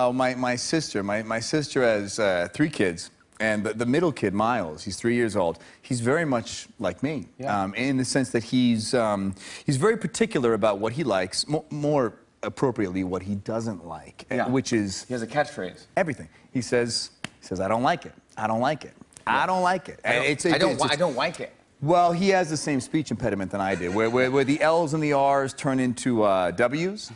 Oh, my, my sister. My, my sister has uh, three kids. And the, the middle kid, Miles, he's three years old. He's very much like me, Yeah. um, in the sense that he's, um, he's very particular about what he likes, mo more appropriately, what he doesn't like, uh, Yeah. which is He has a catchphrase. everything. He says, he says, I don't like it. I don't like it. I don't like it. I don't, And it's- I, don't, it's- I don't like it. well, he has the same speech impediment than I do, where, where, where the L's and the R's turn into uh, W's.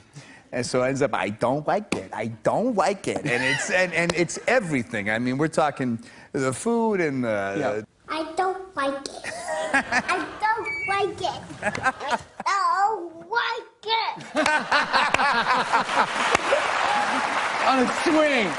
And so it ends up, I don't like it. I don't like it. And it's, and, and it's everything. I mean, we're talking the food and the. Yeah. I don't like it. I don't like it. I don't like it. On a swing.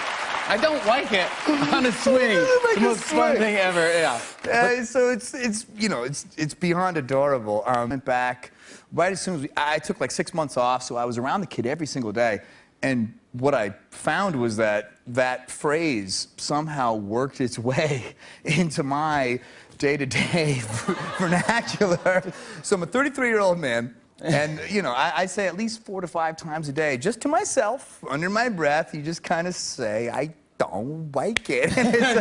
I don't like it. On a swing. Like the most fun swing. thing ever. Yeah. Uh, so it's it's you know it's it's beyond adorable. Um, went back right as soon as we, I took like six months off, so I was around the kid every single day, and what I found was that that phrase somehow worked its way into my day-to-day vernacular. So I'm a 33-year-old man. And you know, I, I say at least four to five times a day, just to myself, under my breath. You just kind of say, "I don't like it," and it's,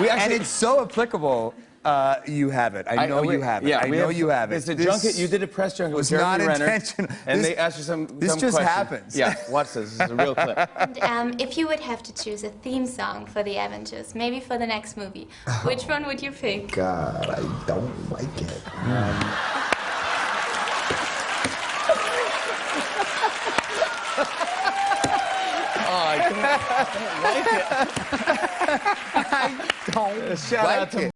We and actually. it's so applicable. Uh, you have it. I know we- you have it. Yeah, I we know you have it. It's a This junket. You did a press junket with was Jeremy not Renner, intentional. and This- they asked you some. this some just questions. happens. Yeah, watch this. This is a real clip. Um, if you would have to choose a theme song for the Avengers, maybe for the next movie, which one would you pick? God, I don't like it. Oh, I don't, I don't like it. Don't Shout like out to it.